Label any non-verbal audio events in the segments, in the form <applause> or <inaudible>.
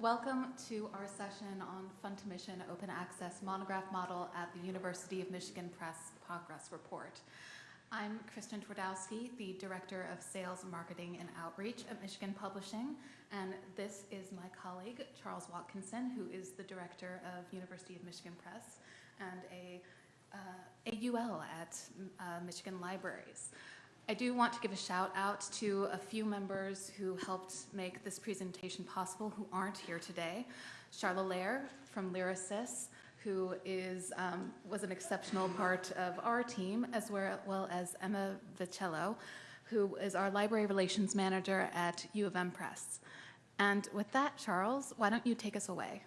Welcome to our session on Fund to Mission Open Access Monograph Model at the University of Michigan Press Progress Report. I'm Kristen Twardowski, the Director of Sales, Marketing, and Outreach at Michigan Publishing, and this is my colleague, Charles Watkinson, who is the Director of University of Michigan Press and a uh, AUL at uh, Michigan Libraries. I do want to give a shout out to a few members who helped make this presentation possible who aren't here today. Charla Lair from Lyrasis, who is, um, was an exceptional part of our team, as well as Emma Vicello, who is our Library Relations Manager at U of M Press. And with that, Charles, why don't you take us away?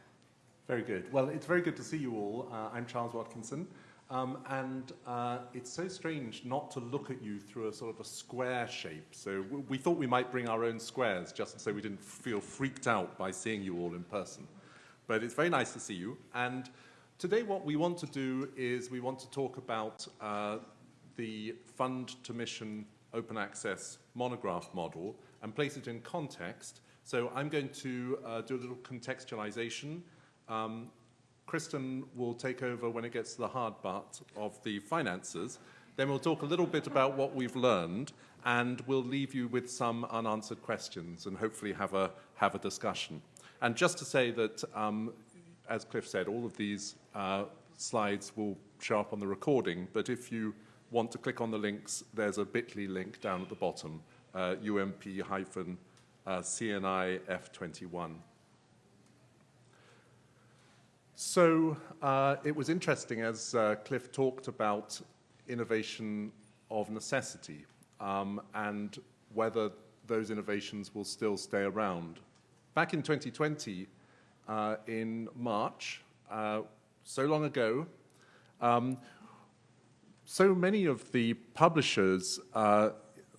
Very good. Well, it's very good to see you all. Uh, I'm Charles Watkinson. Um, and uh, it's so strange not to look at you through a sort of a square shape. So we thought we might bring our own squares just so we didn't feel freaked out by seeing you all in person. But it's very nice to see you. And today what we want to do is we want to talk about uh, the fund to mission open access monograph model and place it in context. So I'm going to uh, do a little contextualization um, Kristen will take over when it gets to the hard part of the finances. Then we'll talk a little bit about what we've learned and we'll leave you with some unanswered questions and hopefully have a, have a discussion. And just to say that, um, as Cliff said, all of these uh, slides will show up on the recording, but if you want to click on the links, there's a bit.ly link down at the bottom, uh, UMP-CNI F21. So uh, it was interesting as uh, Cliff talked about innovation of necessity um, and whether those innovations will still stay around. Back in 2020, uh, in March, uh, so long ago, um, so many of the publishers uh,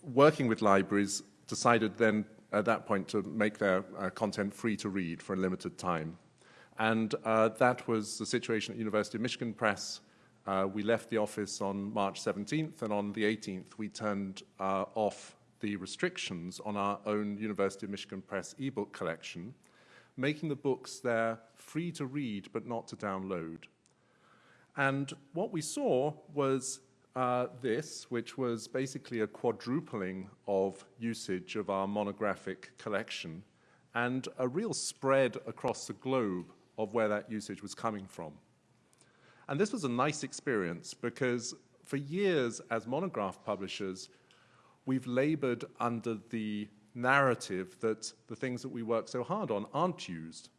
working with libraries decided then at that point to make their uh, content free to read for a limited time. And uh, that was the situation at University of Michigan Press. Uh, we left the office on March 17th, and on the 18th, we turned uh, off the restrictions on our own University of Michigan Press ebook collection, making the books there free to read but not to download. And what we saw was uh, this, which was basically a quadrupling of usage of our monographic collection and a real spread across the globe of where that usage was coming from. And this was a nice experience because for years as monograph publishers, we've labored under the narrative that the things that we work so hard on aren't used.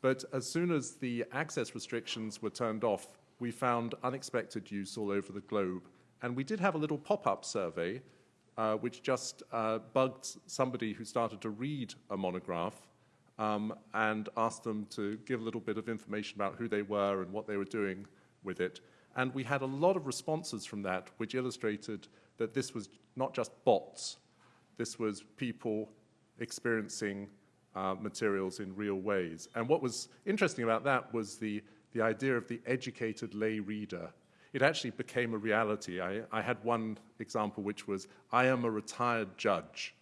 But as soon as the access restrictions were turned off, we found unexpected use all over the globe. And we did have a little pop-up survey uh, which just uh, bugged somebody who started to read a monograph um, and asked them to give a little bit of information about who they were and what they were doing with it. And we had a lot of responses from that, which illustrated that this was not just bots, this was people experiencing uh, materials in real ways. And what was interesting about that was the, the idea of the educated lay reader. It actually became a reality. I, I had one example which was, I am a retired judge,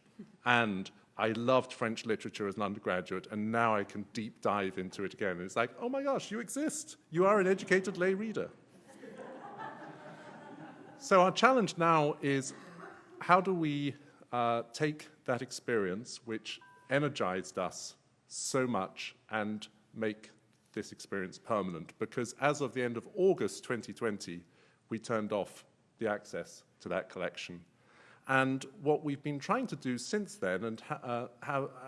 and I loved French literature as an undergraduate, and now I can deep dive into it again. And it's like, oh my gosh, you exist. You are an educated lay reader. so our challenge now is how do we uh, take that experience, which energized us so much, and make this experience permanent? Because as of the end of August 2020, we turned off the access to that collection and what we've been trying to do since then, and uh,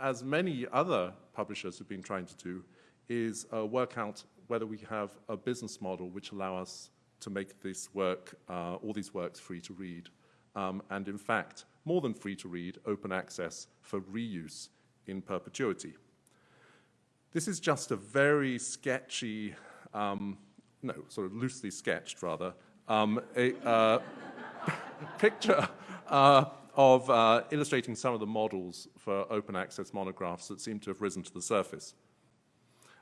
as many other publishers have been trying to do, is uh, work out whether we have a business model which allow us to make this work, uh, all these works free to read. Um, and in fact, more than free to read, open access for reuse in perpetuity. This is just a very sketchy, um, no, sort of loosely sketched rather, um, a uh, <laughs> picture uh, of uh, illustrating some of the models for open access monographs that seem to have risen to the surface.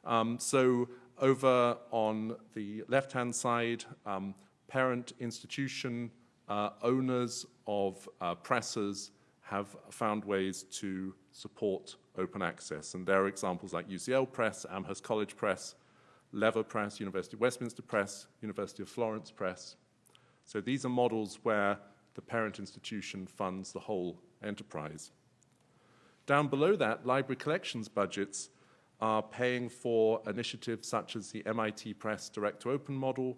Um, so over on the left-hand side, um, parent institution uh, owners of uh, presses have found ways to support open access. And there are examples like UCL Press, Amherst College Press, Lever Press, University of Westminster Press, University of Florence Press. So these are models where the parent institution funds the whole enterprise. Down below that, library collections budgets are paying for initiatives such as the MIT Press Direct to Open model,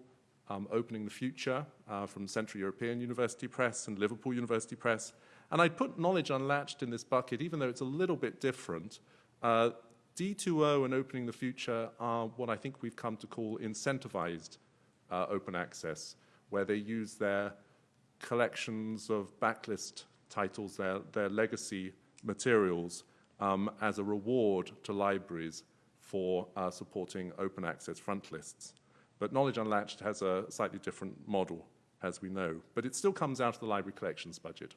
um, Opening the Future uh, from Central European University Press and Liverpool University Press. And I'd put Knowledge Unlatched in this bucket, even though it's a little bit different. Uh, D2O and Opening the Future are what I think we've come to call incentivized uh, open access, where they use their collections of backlist titles, their, their legacy materials, um, as a reward to libraries for uh, supporting open access front lists. But Knowledge Unlatched has a slightly different model, as we know, but it still comes out of the library collections budget.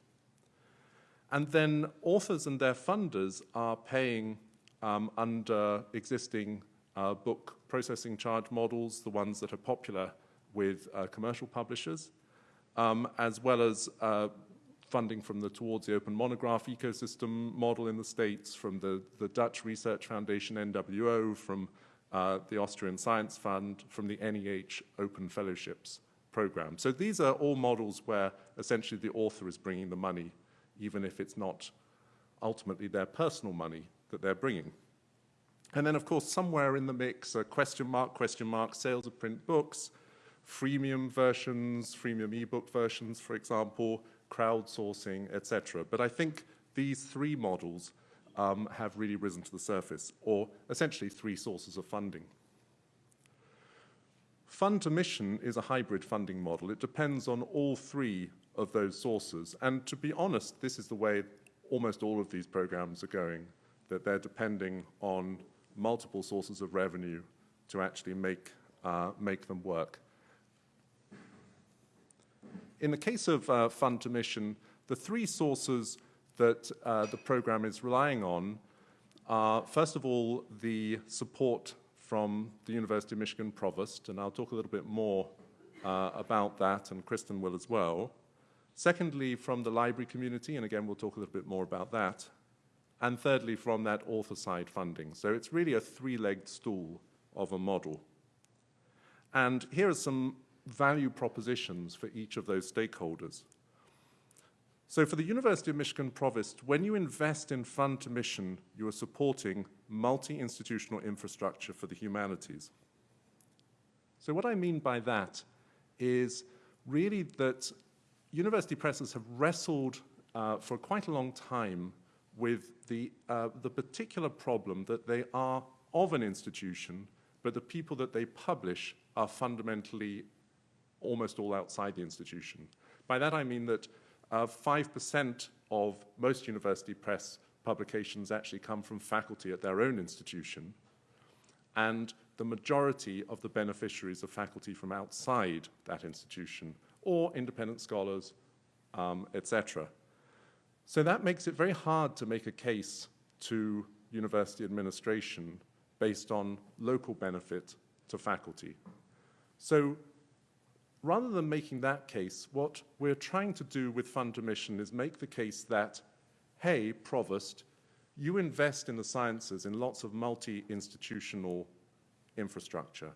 And then authors and their funders are paying um, under existing uh, book processing charge models, the ones that are popular with uh, commercial publishers, um, as well as uh, funding from the Towards the Open Monograph ecosystem model in the States, from the, the Dutch Research Foundation, NWO, from uh, the Austrian Science Fund, from the NEH Open Fellowships program. So these are all models where essentially the author is bringing the money, even if it's not ultimately their personal money that they're bringing. And then, of course, somewhere in the mix, a question mark, question mark, sales of print books, freemium versions, freemium ebook versions, for example, crowdsourcing, etc. But I think these three models um, have really risen to the surface, or essentially three sources of funding. Fund to mission is a hybrid funding model. It depends on all three of those sources. And to be honest, this is the way almost all of these programs are going, that they're depending on multiple sources of revenue to actually make, uh, make them work. In the case of uh, fund to mission, the three sources that uh, the program is relying on are, first of all, the support from the University of Michigan Provost, and I'll talk a little bit more uh, about that, and Kristen will as well. Secondly, from the library community, and again, we'll talk a little bit more about that. And thirdly, from that author side funding. So it's really a three-legged stool of a model. And here are some value propositions for each of those stakeholders. So for the University of Michigan Provost, when you invest in fund to mission, you are supporting multi-institutional infrastructure for the humanities. So what I mean by that is really that university presses have wrestled uh, for quite a long time with the, uh, the particular problem that they are of an institution, but the people that they publish are fundamentally almost all outside the institution. By that I mean that 5% uh, of most university press publications actually come from faculty at their own institution, and the majority of the beneficiaries are faculty from outside that institution, or independent scholars, um, etc. So that makes it very hard to make a case to university administration based on local benefit to faculty. So rather than making that case, what we're trying to do with Fund to Mission is make the case that, hey, Provost, you invest in the sciences in lots of multi-institutional infrastructure.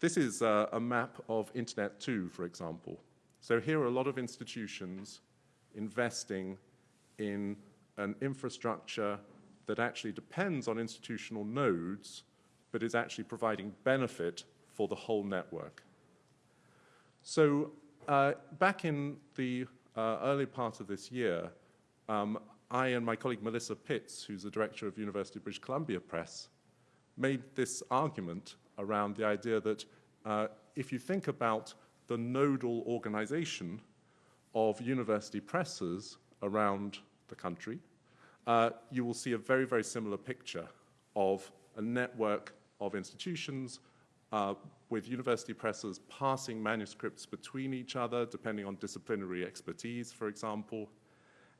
This is uh, a map of Internet 2, for example. So here are a lot of institutions investing in an infrastructure that actually depends on institutional nodes, but is actually providing benefit for the whole network. So uh, back in the uh, early part of this year, um, I and my colleague Melissa Pitts, who's the director of University of British Columbia Press, made this argument around the idea that uh, if you think about the nodal organization of university presses around the country, uh, you will see a very, very similar picture of a network of institutions uh, with university presses passing manuscripts between each other, depending on disciplinary expertise, for example.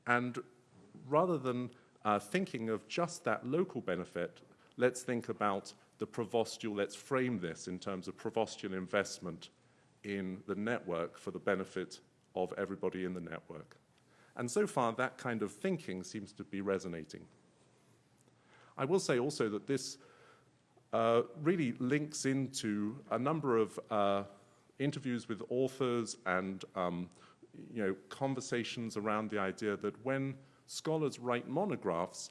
And rather than uh, thinking of just that local benefit, let's think about the provostial, let's frame this in terms of provostial investment in the network for the benefit of everybody in the network. And so far, that kind of thinking seems to be resonating. I will say also that this uh, really links into a number of uh, interviews with authors and um, you know, conversations around the idea that when scholars write monographs,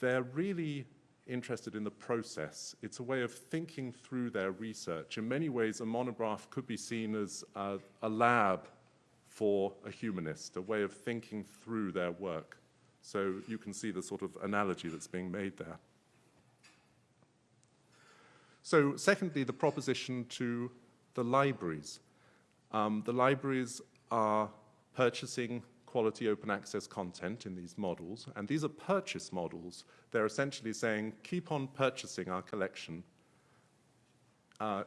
they're really interested in the process. It's a way of thinking through their research. In many ways, a monograph could be seen as a, a lab for a humanist, a way of thinking through their work. So you can see the sort of analogy that's being made there. So secondly, the proposition to the libraries. Um, the libraries are purchasing quality open access content in these models, and these are purchase models. They're essentially saying, keep on purchasing our collection. Uh,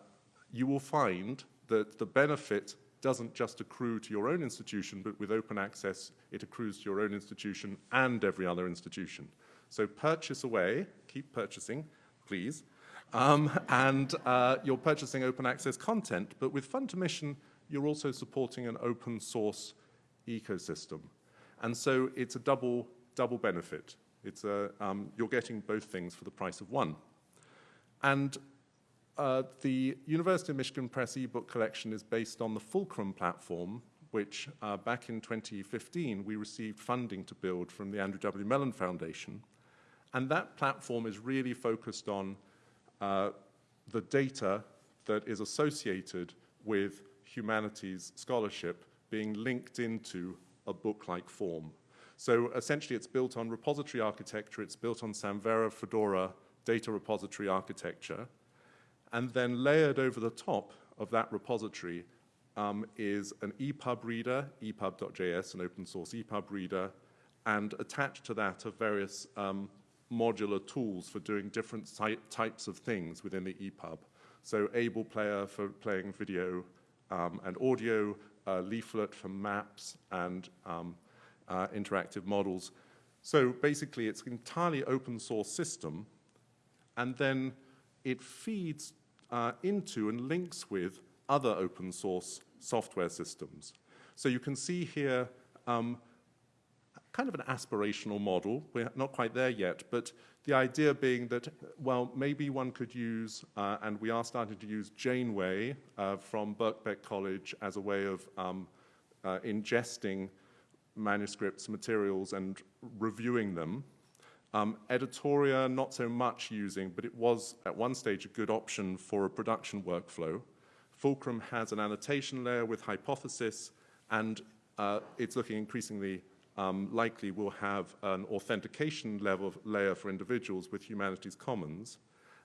you will find that the benefit doesn't just accrue to your own institution, but with open access, it accrues to your own institution and every other institution. So purchase away, keep purchasing, please, um, and uh, you're purchasing open access content, but with Fund to Mission, you're also supporting an open source ecosystem. And so it's a double, double benefit. It's a, um, you're getting both things for the price of one. And uh, the University of Michigan Press ebook collection is based on the Fulcrum platform, which uh, back in 2015 we received funding to build from the Andrew W. Mellon Foundation. And that platform is really focused on uh, the data that is associated with humanities scholarship being linked into a book-like form. So essentially it's built on repository architecture, it's built on Samvera Fedora data repository architecture, and then layered over the top of that repository um, is an EPUB reader, EPUB.js, an open source EPUB reader, and attached to that are various um, modular tools for doing different types of things within the EPUB. So Able Player for playing video um, and audio, uh, Leaflet for maps and um, uh, interactive models. So basically, it's an entirely open source system, and then it feeds uh, into and links with other open source software systems. So you can see here um, kind of an aspirational model. We're not quite there yet, but the idea being that, well, maybe one could use, uh, and we are starting to use Janeway uh, from Birkbeck College as a way of um, uh, ingesting manuscripts, materials, and reviewing them. Um, Editoria, not so much using, but it was at one stage a good option for a production workflow. Fulcrum has an annotation layer with hypothesis, and uh, it's looking increasingly um, likely will have an authentication level layer for individuals with Humanities Commons.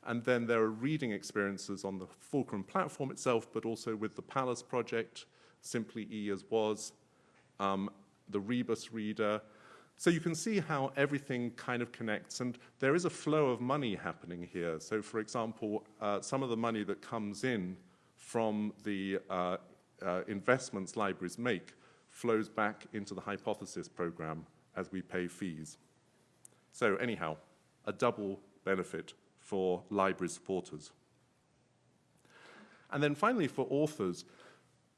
And then there are reading experiences on the Fulcrum platform itself, but also with the Palace project, Simply E as was, um, the Rebus reader. So you can see how everything kind of connects, and there is a flow of money happening here. So for example, uh, some of the money that comes in from the uh, uh, investments libraries make flows back into the hypothesis program as we pay fees. So anyhow, a double benefit for library supporters. And then finally for authors,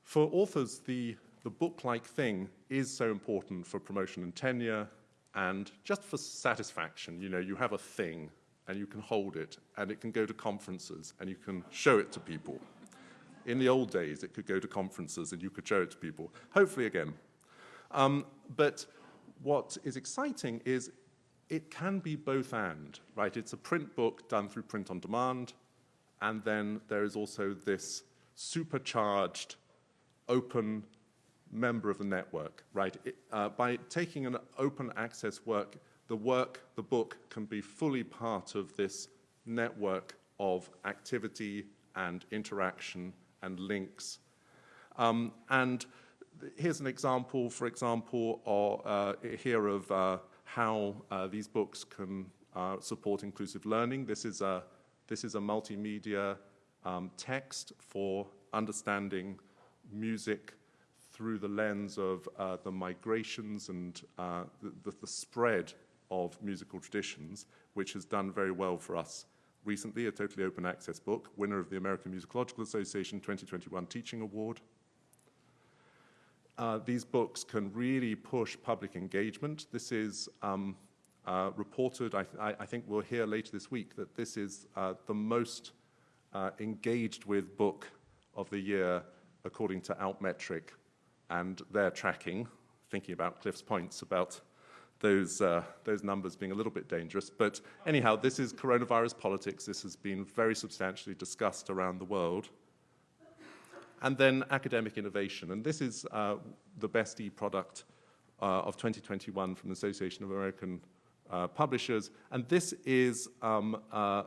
for authors the, the book-like thing is so important for promotion and tenure and just for satisfaction. You know, you have a thing and you can hold it and it can go to conferences and you can show it to people. In the old days, it could go to conferences and you could show it to people. Hopefully again. Um, but what is exciting is it can be both and, right? It's a print book done through print on demand, and then there is also this supercharged, open member of the network, right? It, uh, by taking an open access work, the work, the book, can be fully part of this network of activity and interaction and links. Um, and here's an example, for example, or, uh, here of uh, how uh, these books can uh, support inclusive learning. This is a, this is a multimedia um, text for understanding music through the lens of uh, the migrations and uh, the, the spread of musical traditions, which has done very well for us recently, a totally open access book, winner of the American Musicological Association 2021 Teaching Award. uh, these books can really push public engagement. This is um, uh, reported, I, I, I, think we'll hear later this week, that this is uh, the most uh, engaged with book of the year according to Altmetric and their tracking, thinking about Cliff's points about those, uh, those numbers being a little bit dangerous. But anyhow, this is coronavirus politics. This has been very substantially discussed around the world. And then academic innovation. And this is uh, the best e-product uh, of 2021 from the Association of American uh, Publishers. And this is um, uh,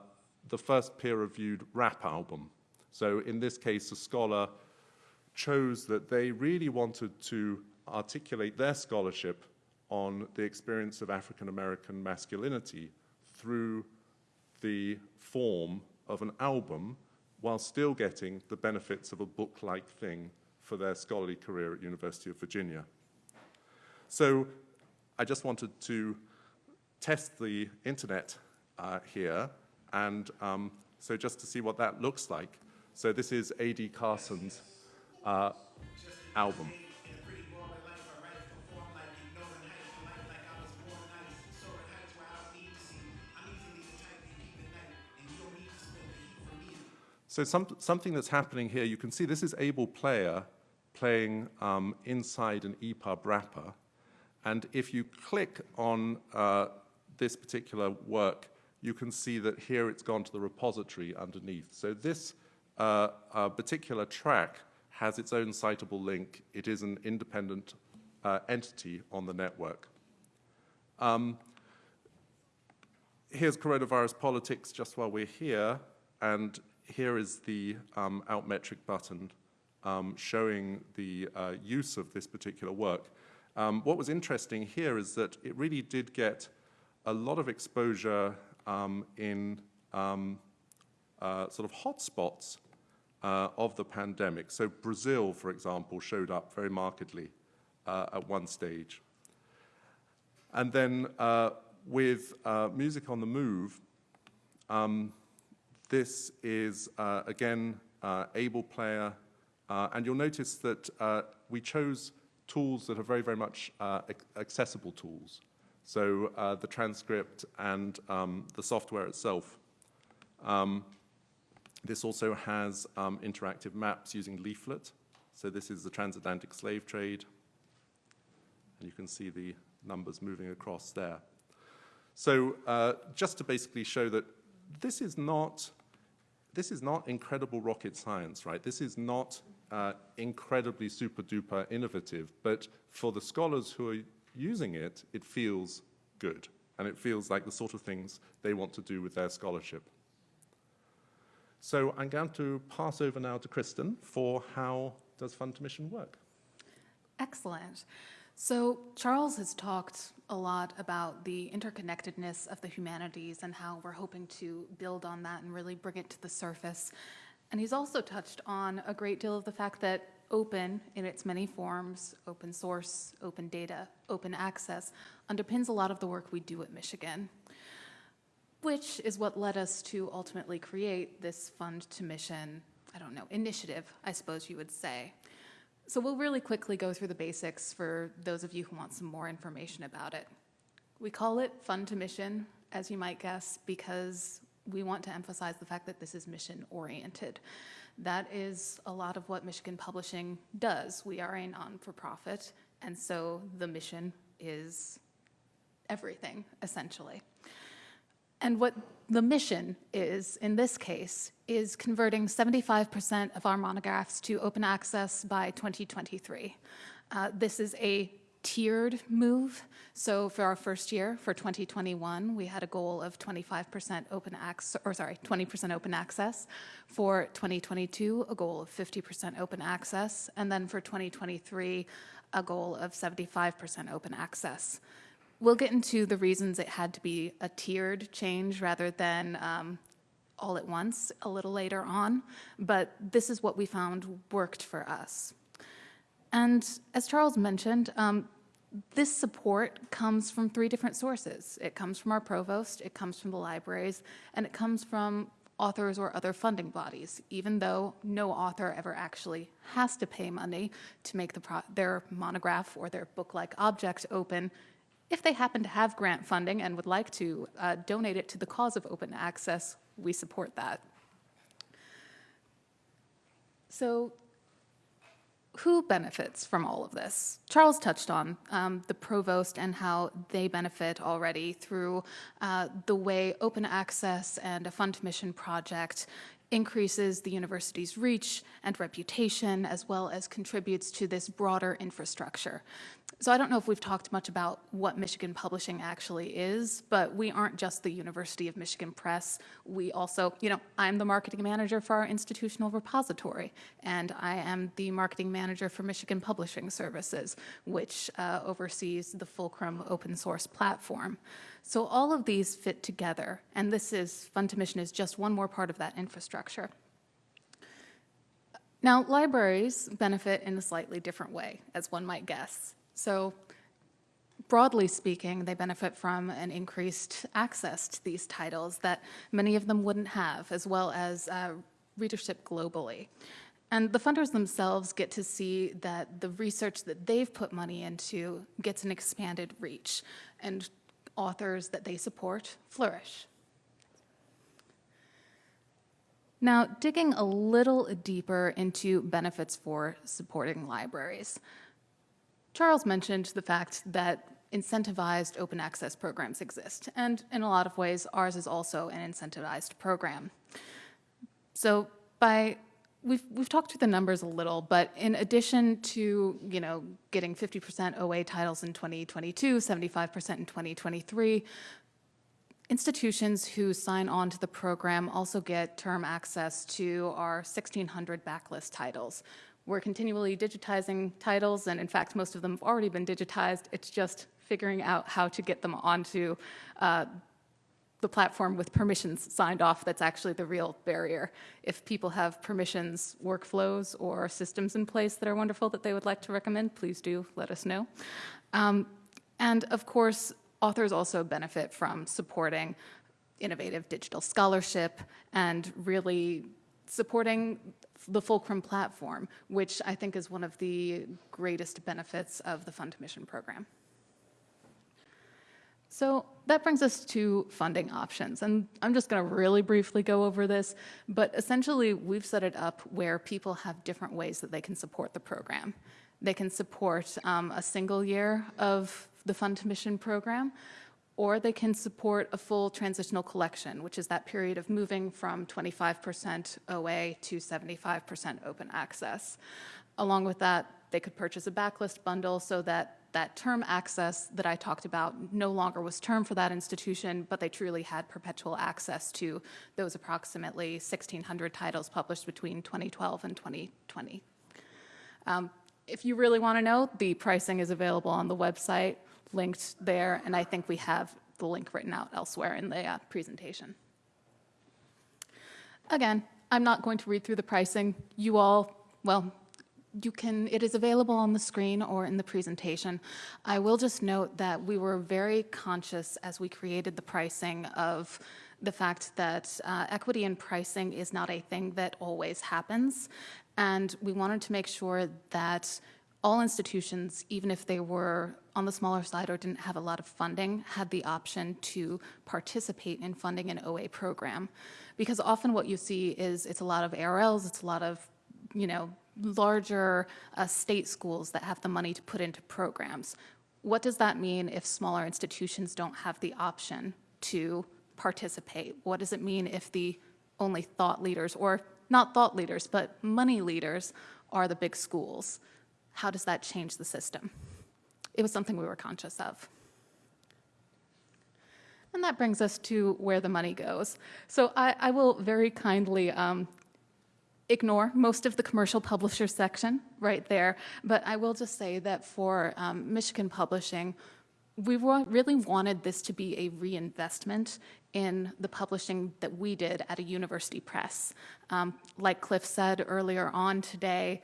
the first peer-reviewed rap album. So in this case, a scholar chose that they really wanted to articulate their scholarship on the experience of African American masculinity through the form of an album while still getting the benefits of a book-like thing for their scholarly career at University of Virginia. So I just wanted to test the internet uh, here, and um, so just to see what that looks like. So this is A.D. Carson's uh, album. So some, something that's happening here, you can see this is Able Player playing um, inside an EPUB wrapper. And if you click on uh, this particular work, you can see that here it's gone to the repository underneath. So this uh, uh, particular track has its own citable link. It is an independent uh, entity on the network. Um, here's coronavirus politics just while we're here, and here is the um, Altmetric button um, showing the uh, use of this particular work. Um, what was interesting here is that it really did get a lot of exposure um, in um, uh, sort of hotspots uh, of the pandemic. So Brazil, for example, showed up very markedly uh, at one stage. And then uh, with uh, Music on the Move, um, this is, uh, again, uh, able player, uh, and you'll notice that uh, we chose tools that are very, very much uh, accessible tools. So uh, the transcript and um, the software itself. Um, this also has um, interactive maps using Leaflet. So this is the transatlantic slave trade. And you can see the numbers moving across there. So just to basically show that this is not this is not incredible rocket science, right? This is not uh, incredibly super duper innovative, but for the scholars who are using it, it feels good. And it feels like the sort of things they want to do with their scholarship. So I'm going to pass over now to Kristen for how does Fund to Mission work? Excellent. So Charles has talked a lot about the interconnectedness of the humanities and how we're hoping to build on that and really bring it to the surface. And he's also touched on a great deal of the fact that open in its many forms, open source, open data, open access, underpins a lot of the work we do at Michigan, which is what led us to ultimately create this fund to mission, I don't know, initiative, I suppose you would say. So we'll really quickly go through the basics for those of you who want some more information about it. We call it Fund to Mission, as you might guess, because we want to emphasize the fact that this is mission oriented. That is a lot of what Michigan Publishing does. We are a non-for-profit, and so the mission is everything, essentially. And what the mission is, in this case, is converting 75% of our monographs to open access by 2023. Uh, this is a tiered move. So for our first year, for 2021, we had a goal of 25% open access, or sorry, 20% open access. For 2022, a goal of 50% open access. And then for 2023, a goal of 75% open access. We'll get into the reasons it had to be a tiered change rather than um, all at once a little later on, but this is what we found worked for us. And as Charles mentioned, um, this support comes from three different sources. It comes from our provost, it comes from the libraries, and it comes from authors or other funding bodies, even though no author ever actually has to pay money to make the their monograph or their book-like object open. If they happen to have grant funding and would like to uh, donate it to the cause of open access, we support that. So who benefits from all of this? Charles touched on um, the provost and how they benefit already through uh, the way open access and a fund mission project increases the university's reach and reputation as well as contributes to this broader infrastructure. So I don't know if we've talked much about what Michigan Publishing actually is, but we aren't just the University of Michigan Press. We also, you know, I'm the marketing manager for our institutional repository, and I am the marketing manager for Michigan Publishing Services, which uh, oversees the Fulcrum open source platform. So all of these fit together, and this is, Fund to Mission is just one more part of that infrastructure. Now, libraries benefit in a slightly different way, as one might guess. So broadly speaking, they benefit from an increased access to these titles that many of them wouldn't have, as well as uh, readership globally. And the funders themselves get to see that the research that they've put money into gets an expanded reach, and authors that they support flourish. Now, digging a little deeper into benefits for supporting libraries. Charles mentioned the fact that incentivized open access programs exist, and in a lot of ways, ours is also an incentivized program. So by we've we've talked through the numbers a little, but in addition to you know getting 50% OA titles in 2022, 75% in 2023, institutions who sign on to the program also get term access to our 1,600 backlist titles. We're continually digitizing titles, and in fact, most of them have already been digitized. It's just figuring out how to get them onto uh, the platform with permissions signed off that's actually the real barrier. If people have permissions, workflows, or systems in place that are wonderful that they would like to recommend, please do let us know. Um, and of course, authors also benefit from supporting innovative digital scholarship and really supporting the Fulcrum platform, which I think is one of the greatest benefits of the Fund to Mission program. So that brings us to funding options. And I'm just going to really briefly go over this, but essentially we've set it up where people have different ways that they can support the program. They can support um, a single year of the Fund to Mission program, or they can support a full transitional collection, which is that period of moving from 25% OA to 75% open access. Along with that, they could purchase a backlist bundle so that that term access that I talked about no longer was term for that institution, but they truly had perpetual access to those approximately 1,600 titles published between 2012 and 2020. Um, if you really want to know, the pricing is available on the website, linked there, and I think we have the link written out elsewhere in the uh, presentation. Again, I'm not going to read through the pricing. You all, well, you can, it is available on the screen or in the presentation. I will just note that we were very conscious as we created the pricing of the fact that uh, equity in pricing is not a thing that always happens. And we wanted to make sure that all institutions, even if they were on the smaller side or didn't have a lot of funding, had the option to participate in funding an OA program. Because often what you see is it's a lot of ARLs, it's a lot of, you know, larger uh, state schools that have the money to put into programs. What does that mean if smaller institutions don't have the option to participate? What does it mean if the only thought leaders, or not thought leaders, but money leaders, are the big schools? How does that change the system? It was something we were conscious of. And that brings us to where the money goes. So I, I will very kindly um, ignore most of the commercial publisher section right there, but I will just say that for um, Michigan Publishing, we really wanted this to be a reinvestment in the publishing that we did at a university press. Um, like Cliff said earlier on today,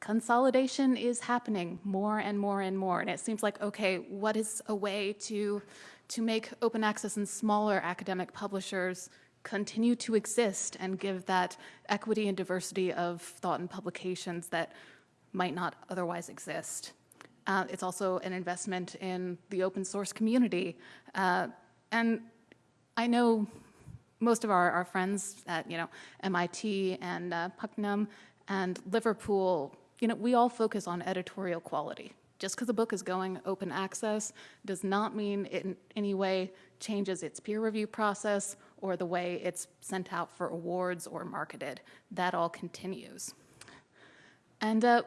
consolidation is happening more and more and more, and it seems like, okay, what is a way to, to make open access and smaller academic publishers continue to exist and give that equity and diversity of thought and publications that might not otherwise exist. Uh, it's also an investment in the open source community. Uh, and I know most of our, our friends at you know MIT and uh, Punctum and Liverpool, you know, we all focus on editorial quality. Just because a book is going open access does not mean it in any way changes its peer review process or the way it's sent out for awards or marketed. That all continues. And uh,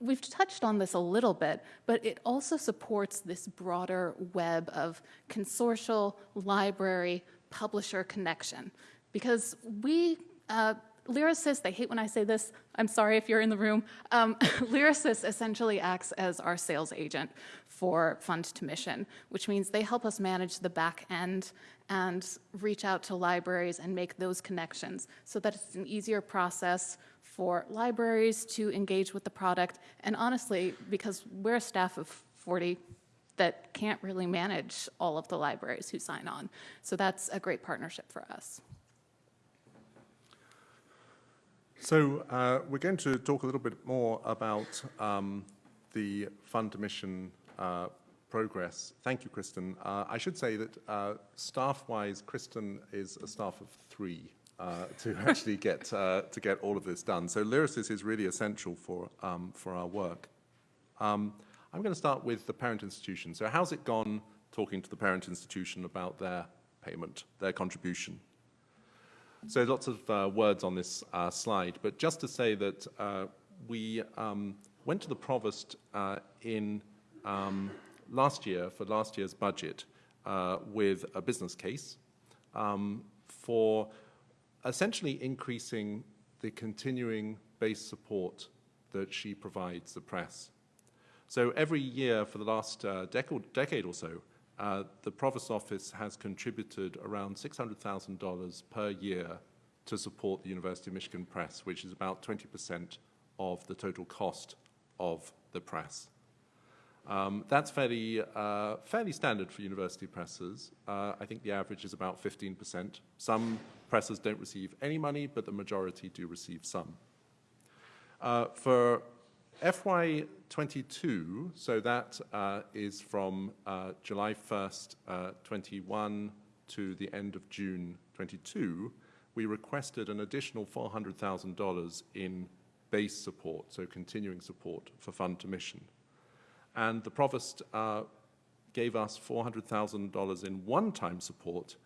we've touched on this a little bit, but it also supports this broader web of consortial, library, publisher connection. Because we, uh, Lyrasis, they hate when I say this, I'm sorry if you're in the room. Um, <laughs> Lyrasis essentially acts as our sales agent for Fund to Mission, which means they help us manage the back end and reach out to libraries and make those connections so that it's an easier process for libraries to engage with the product. And honestly, because we're a staff of 40 that can't really manage all of the libraries who sign on. So that's a great partnership for us. So uh, we're going to talk a little bit more about um, the fund mission uh, progress. Thank you, Kristen. Uh, I should say that uh, staff-wise, Kristen is a staff of three uh, to <laughs> actually get uh, to get all of this done. So Lyrasis is really essential for um, for our work. Um, I'm going to start with the parent institution. So how's it gone talking to the parent institution about their payment, their contribution? So lots of uh, words on this uh, slide, but just to say that uh, we um, went to the provost uh, in um, last year for last year's budget uh, with a business case um, for essentially increasing the continuing base support that she provides the press. So every year for the last uh, decade, decade or so, uh, the Provost Office has contributed around $600,000 per year to support the University of Michigan Press, which is about 20% of the total cost of the press. Um, that's fairly, uh, fairly standard for university presses. Uh, I think the average is about 15%. Some presses don't receive any money, but the majority do receive some. Uh, for FY22, so that uh, is from uh, July 1st, uh, 21 to the end of June 22, we requested an additional $400,000 in base support, so continuing support for fund to mission. And the provost uh, gave us $400,000 in one-time support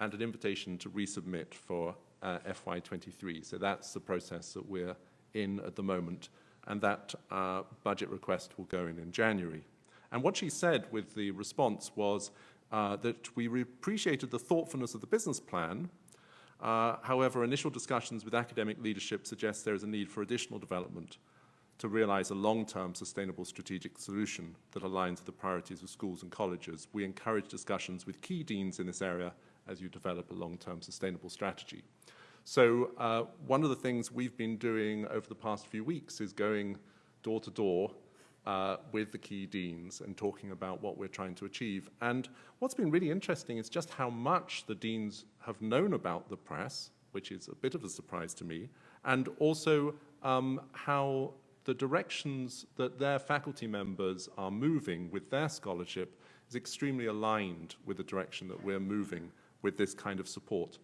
and an invitation to resubmit for uh, FY23. So that's the process that we're in at the moment and that uh, budget request will go in in January. And what she said with the response was uh, that we appreciated the thoughtfulness of the business plan. Uh, however, initial discussions with academic leadership suggest there is a need for additional development to realize a long-term sustainable strategic solution that aligns with the priorities of schools and colleges. We encourage discussions with key deans in this area as you develop a long-term sustainable strategy. So uh, one of the things we've been doing over the past few weeks is going door to door uh, with the key deans and talking about what we're trying to achieve. And what's been really interesting is just how much the deans have known about the press, which is a bit of a surprise to me, and also um, how the directions that their faculty members are moving with their scholarship is extremely aligned with the direction that we're moving with this kind of support.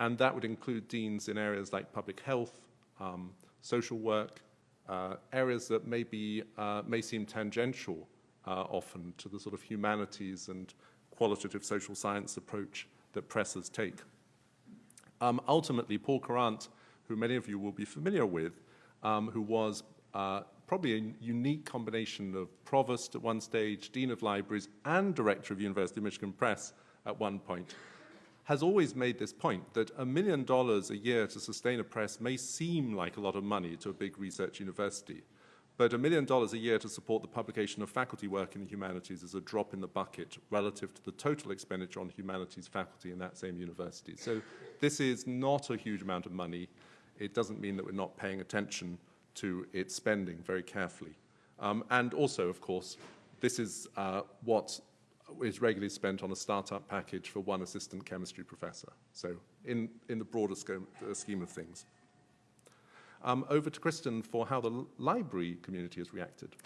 And that would include deans in areas like public health, um, social work, uh, areas that may, be, uh, may seem tangential uh, often to the sort of humanities and qualitative social science approach that presses take. Um, ultimately, Paul Courant, who many of you will be familiar with, um, who was uh, probably a unique combination of provost at one stage, dean of libraries, and director of University of Michigan Press at one point, has always made this point that a million dollars a year to sustain a press may seem like a lot of money to a big research university, but a million dollars a year to support the publication of faculty work in the humanities is a drop in the bucket relative to the total expenditure on humanities faculty in that same university. So this is not a huge amount of money. It doesn't mean that we're not paying attention to its spending very carefully. Um, and also, of course, this is uh, what is regularly spent on a startup package for one assistant chemistry professor. So in, in the broader sco- uh, scheme of things. Um, over to Kristen for how the library community has reacted.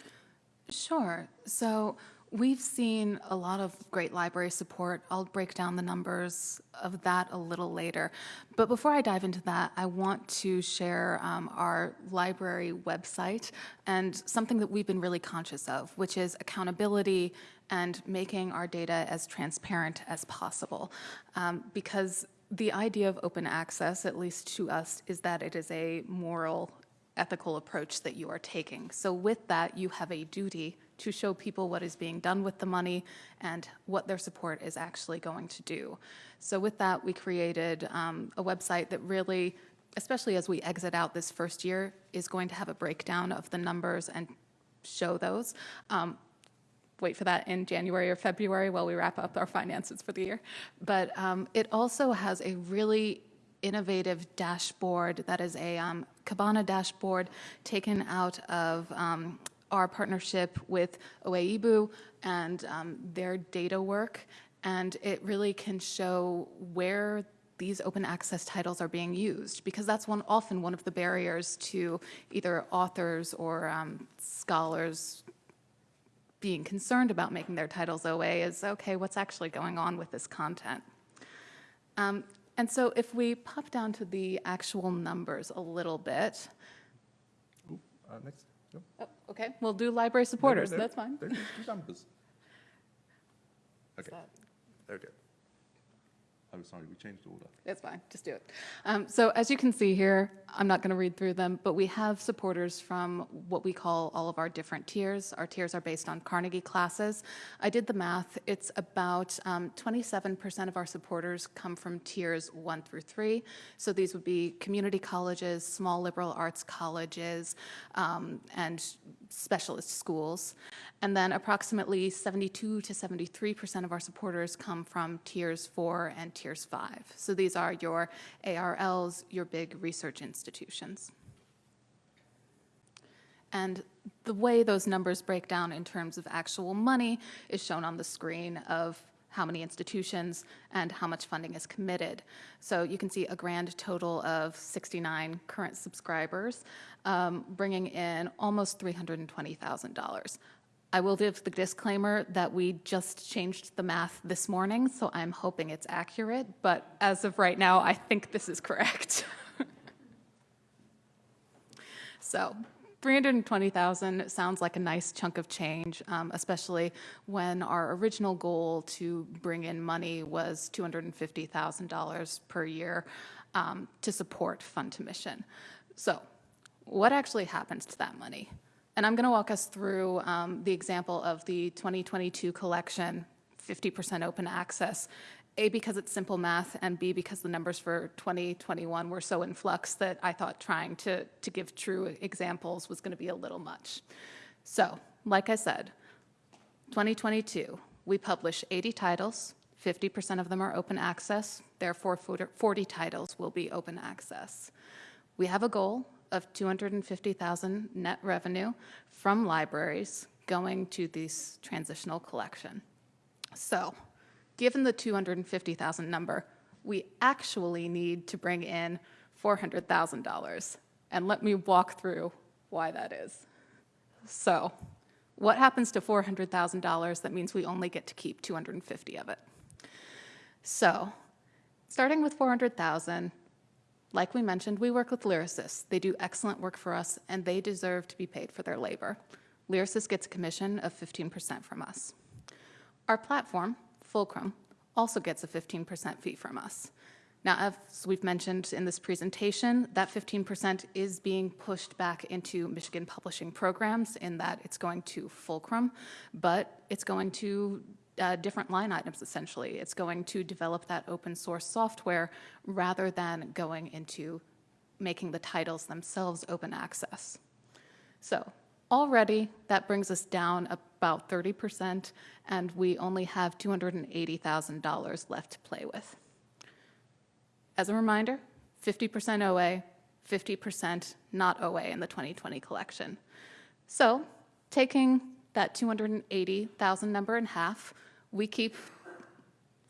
Sure. So we've seen a lot of great library support. I'll break down the numbers of that a little later. But before I dive into that, I want to share um, our library website and something that we've been really conscious of, which is accountability and making our data as transparent as possible. Um, because the idea of open access, at least to us, is that it is a moral ethical approach that you are taking. So with that, you have a duty to show people what is being done with the money and what their support is actually going to do. So with that, we created um, a website that really, especially as we exit out this first year, is going to have a breakdown of the numbers and show those. Um, wait for that in January or February while we wrap up our finances for the year. But um, it also has a really innovative dashboard that is a um, Kibana dashboard taken out of um, our partnership with OAeBU and um, their data work. And it really can show where these open access titles are being used because that's one often one of the barriers to either authors or um, scholars being concerned about making their titles OA is okay, what's actually going on with this content? Um, and so if we pop down to the actual numbers a little bit, Uh, next. No, oh, okay, we'll do library supporters, no, no, that's fine. Don't do do numbers. Okay, that- there we go. Oh, sorry, we changed order. It's fine, just do it. Um, so as you can see here, I'm not going to read through them, but we have supporters from what we call all of our different tiers. Our tiers are based on Carnegie classes. I did the math. It's about um, 27% of our supporters come from tiers one through three. So these would be community colleges, small liberal arts colleges, um, and specialist schools. And then approximately 72 to 73% of our supporters come from tiers four and tiers five. So these are your ARLs, your big research institutions. And the way those numbers break down in terms of actual money is shown on the screen of how many institutions and how much funding is committed. So you can see a grand total of 69 current subscribers, um, bringing in almost $320,000. I will give the disclaimer that we just changed the math this morning, so I'm hoping it's accurate, but as of right now, I think this is correct. <laughs> So 320,000 sounds like a nice chunk of change, um, especially when our original goal to bring in money was $250,000 per year um, to support Fund to Mission. So what actually happens to that money? And I'm going to walk us through um, the example of the 2022 collection, 50% open access, A, because it's simple math, and B, because the numbers for 2021 were so in flux that I thought trying to, to give true examples was going to be a little much. So, like I said, 2022, we publish 80 titles. 50% of them are open access. Therefore, 40 titles will be open access. We have a goal of 250,000 net revenue from libraries going to this transitional collection. So, given the 250,000 number, we actually need to bring in $400,000. And let me walk through why that is. So, what happens to $400,000 that means we only get to keep 250 of it? So, starting with 400,000, like we mentioned, we work with Lyrasis. They do excellent work for us, and they deserve to be paid for their labor. Lyrasis gets a commission of 15% from us. Our platform, Fulcrum, also gets a 15% fee from us. Now, as we've mentioned in this presentation, that 15% is being pushed back into Michigan publishing programs in that it's going to Fulcrum, but it's going to uh, different line items essentially. It's going to develop that open source software rather than going into making the titles themselves open access. So already that brings us down about 30% and we only have $280,000 left to play with. As a reminder, 50% OA, 50% not OA in the 2020 collection. So taking that 280,000 number in half, we keep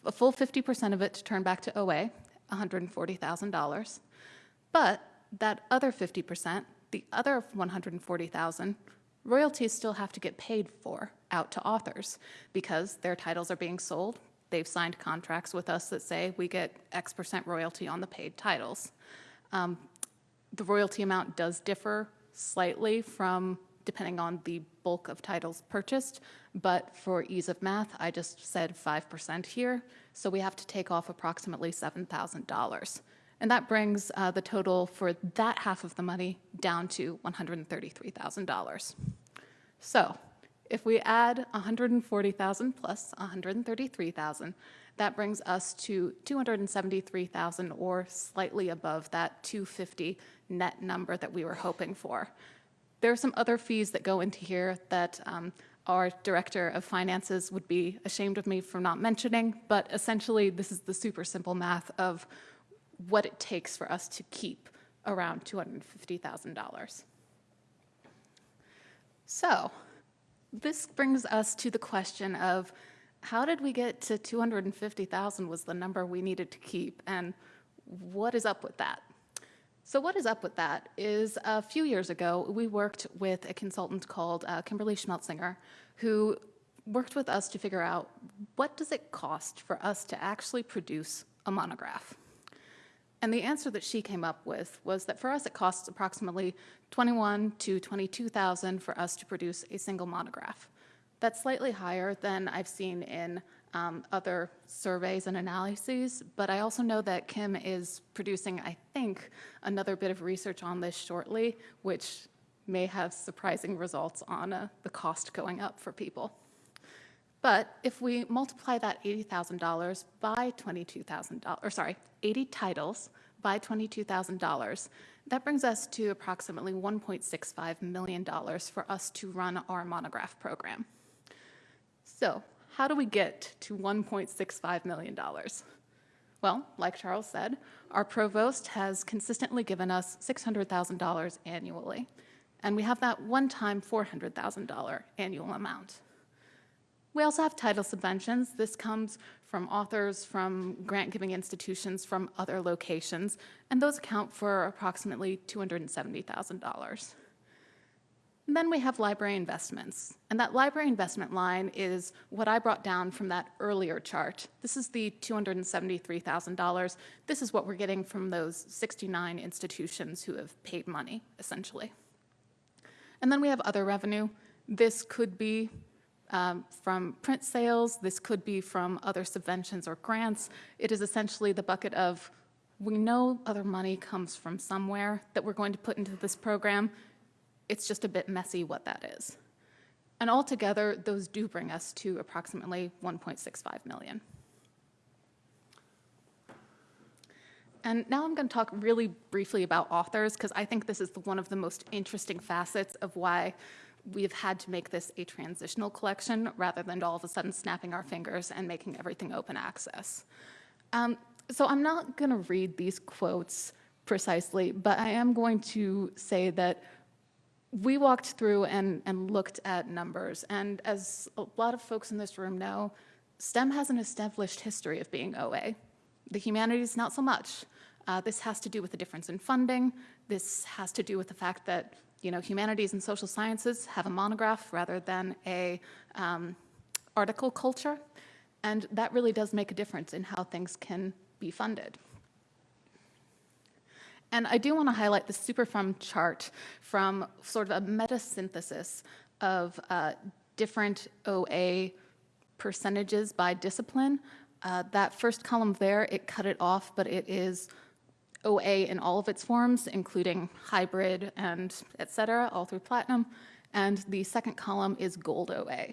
a full 50% of it to turn back to OA, $140,000. But that other 50%, the other 140,000, royalties still have to get paid for out to authors because their titles are being sold. They've signed contracts with us that say we get X percent royalty on the paid titles. Um, the royalty amount does differ slightly from depending on the bulk of titles purchased, but for ease of math, I just said 5% here, so we have to take off approximately $7,000. And that brings uh, the total for that half of the money down to $133,000. So if we add 140,000 plus 133,000, that brings us to 273,000 or slightly above that 250 net number that we were hoping for. There are some other fees that go into here that um, our director of finances would be ashamed of me for not mentioning, but essentially this is the super simple math of what it takes for us to keep around $250,000. So this brings us to the question of how did we get to 250,000 was the number we needed to keep and what is up with that? So what is up with that is a few years ago, we worked with a consultant called uh, Kimberly Schmelzinger, who worked with us to figure out what does it cost for us to actually produce a monograph. And the answer that she came up with was that for us it costs approximately 21 to 22,000 for us to produce a single monograph. That's slightly higher than I've seen in um, other surveys and analyses, but I also know that Kim is producing, I think, another bit of research on this shortly, which may have surprising results on uh, the cost going up for people. But if we multiply that $80,000 by 22,000, or sorry, 80 titles by $22,000, that brings us to approximately $1.65 million for us to run our monograph program. So how do we get to $1.65 million? Well, like Charles said, our provost has consistently given us $600,000 annually, and we have that one-time $400,000 annual amount. We also have title subventions. This comes from authors, from grant-giving institutions, from other locations, and those account for approximately $270,000. And then we have library investments. And that library investment line is what I brought down from that earlier chart. This is the $273,000. This is what we're getting from those 69 institutions who have paid money, essentially. And then we have other revenue. This could be um, from print sales. This could be from other subventions or grants. It is essentially the bucket of we know other money comes from somewhere that we're going to put into this program it's just a bit messy what that is. And altogether, those do bring us to approximately 1.65 million. And now I'm going to talk really briefly about authors because I think this is the, one of the most interesting facets of why we've had to make this a transitional collection rather than all of a sudden snapping our fingers and making everything open access. Um, so I'm not going to read these quotes precisely, but I am going to say that we walked through and, and looked at numbers, and as a lot of folks in this room know, STEM has an established history of being OA. The humanities, not so much. Uh, this has to do with the difference in funding. This has to do with the fact that you know humanities and social sciences have a monograph rather than a um, article culture, and that really does make a difference in how things can be funded. And I do want to highlight the Superfund chart from sort of a meta-synthesis of uh, different OA percentages by discipline. Uh, that first column there, it cut it off, but it is OA in all of its forms, including hybrid and et cetera, all through platinum. And the second column is gold OA.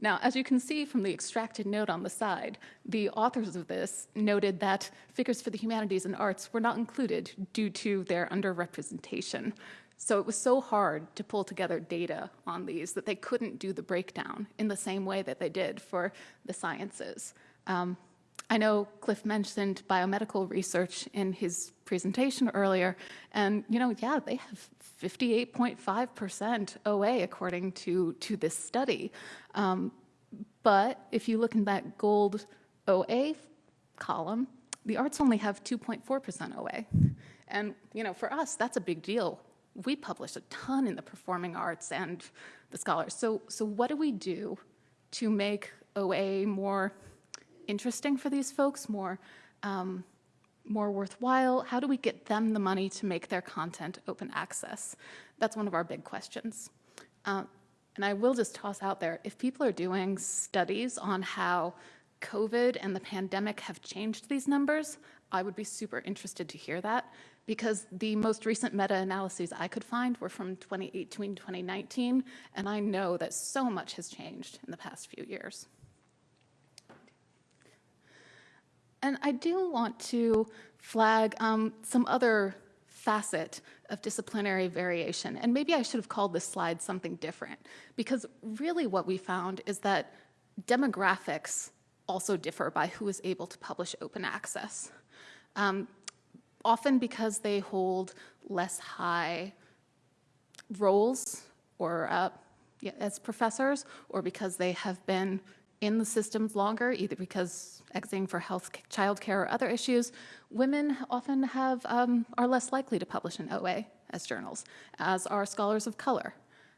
Now, as you can see from the extracted note on the side, the authors of this noted that figures for the humanities and arts were not included due to their underrepresentation. So it was so hard to pull together data on these that they couldn't do the breakdown in the same way that they did for the sciences. Um, I know Cliff mentioned biomedical research in his presentation earlier, and you know, yeah, they have 58.5% OA according to, to this study. Um, But if you look in that gold OA column, the arts only have 2.4% OA. And, you know, for us, that's a big deal. We publish a ton in the performing arts and the scholars. So, so what do we do to make OA more interesting for these folks, more, um, more worthwhile? How do we get them the money to make their content open access? That's one of our big questions. Uh, and I will just toss out there, if people are doing studies on how COVID and the pandemic have changed these numbers, I would be super interested to hear that because the most recent meta-analyses I could find were from 2018, 2019, and I know that so much has changed in the past few years. And I do want to flag um, some other facet of disciplinary variation. And maybe I should have called this slide something different, because really what we found is that demographics also differ by who is able to publish open access. Um, often because they hold less high roles or uh, yeah, as professors, or because they have been in the systems longer, either because exiting for health, childcare, or other issues, women often have um, are less likely to publish in OA as journals, as are scholars of color.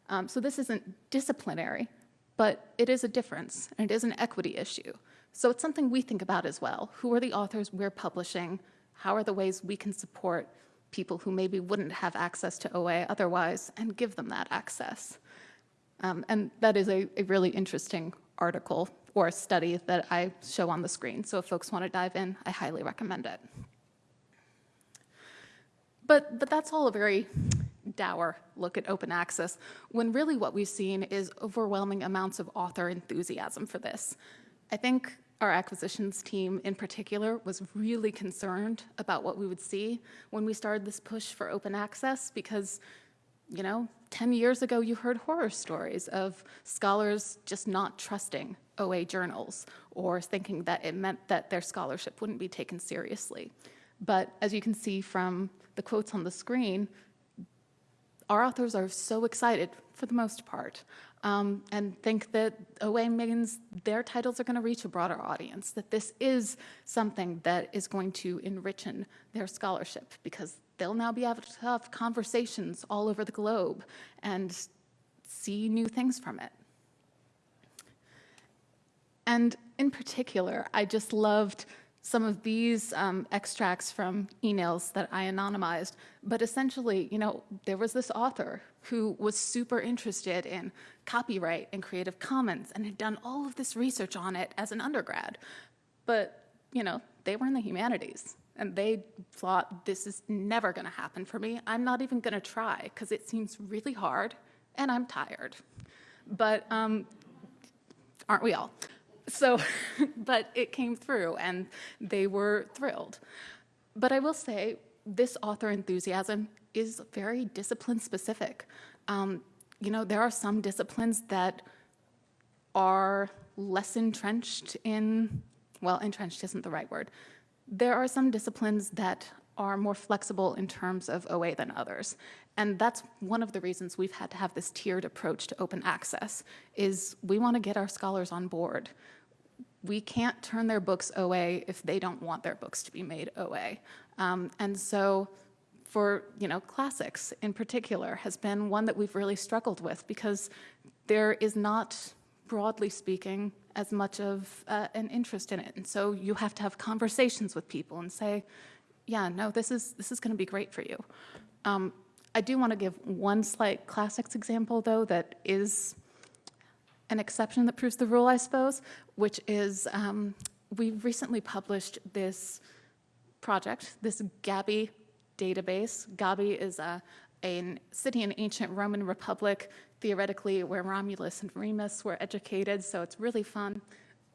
Um, so this isn't disciplinary, but it is a difference, and it is an equity issue. So it's something we think about as well. Who are the authors we're publishing? How are the ways we can support people who maybe wouldn't have access to OA otherwise and give them that access? Um, and that is a, a really interesting article or a study that I show on the screen. So if folks want to dive in, I highly recommend it. But, but that's all a very dour look at open access, when really what we've seen is overwhelming amounts of author enthusiasm for this. I think our acquisitions team in particular was really concerned about what we would see when we started this push for open access because you know 10 years ago you heard horror stories of scholars just not trusting OA journals or thinking that it meant that their scholarship wouldn't be taken seriously. But as you can see from the quotes on the screen, our authors are so excited for the most part um, and think that OA means their titles are going to reach a broader audience, that this is something that is going to enrich their scholarship because they'll now be able to have conversations all over the globe and see new things from it. And in particular, I just loved some of these um, extracts from emails that I anonymized, but essentially, you know, there was this author who was super interested in copyright and creative commons and had done all of this research on it as an undergrad. But, you know, they were in the humanities and they thought this is never going to happen for me. I'm not even going to try because it seems really hard and I'm tired. But um, aren't we all? So, <laughs> but it came through and they were thrilled. But I will say, this author enthusiasm is very discipline specific. Um, you know, there are some disciplines that are less entrenched in, well, entrenched isn't the right word. There are some disciplines that are more flexible in terms of OA than others. And that's one of the reasons we've had to have this tiered approach to open access, is we want to get our scholars on board. We can't turn their books OA if they don't want their books to be made OA. Um, and so for you know classics in particular has been one that we've really struggled with because there is not broadly speaking as much of uh, an interest in it and so you have to have conversations with people and say yeah no this is this is going to be great for you um, i do want to give one slight classics example though that is an exception that proves the rule i suppose which is um, we recently published this project this Gabii database. Gabii is a, a city in ancient Roman Republic, theoretically where Romulus and Remus were educated, so it's really fun.